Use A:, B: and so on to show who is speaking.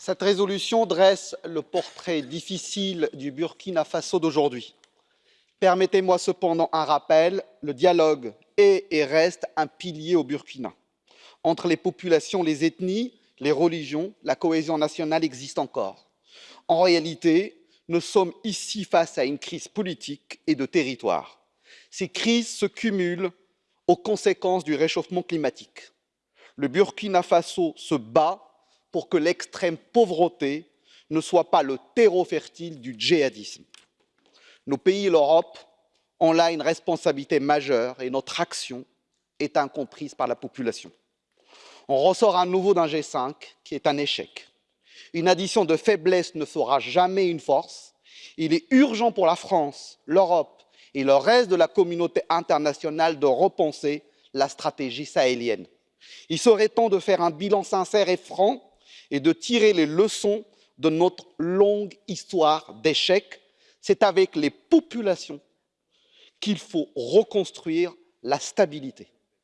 A: Cette résolution dresse le portrait difficile du Burkina Faso d'aujourd'hui. Permettez-moi cependant un rappel, le dialogue est et reste un pilier au Burkina. Entre les populations, les ethnies, les religions, la cohésion nationale existe encore. En réalité, nous sommes ici face à une crise politique et de territoire. Ces crises se cumulent aux conséquences du réchauffement climatique. Le Burkina Faso se bat pour que l'extrême pauvreté ne soit pas le terreau fertile du djihadisme. Nos pays et l'Europe ont là une responsabilité majeure et notre action est incomprise par la population. On ressort à nouveau d'un G5 qui est un échec. Une addition de faiblesse ne fera jamais une force. Il est urgent pour la France, l'Europe et le reste de la communauté internationale de repenser la stratégie sahélienne. Il serait temps de faire un bilan sincère et franc et de tirer les leçons de notre longue histoire d'échecs. C'est avec les populations qu'il faut reconstruire la stabilité.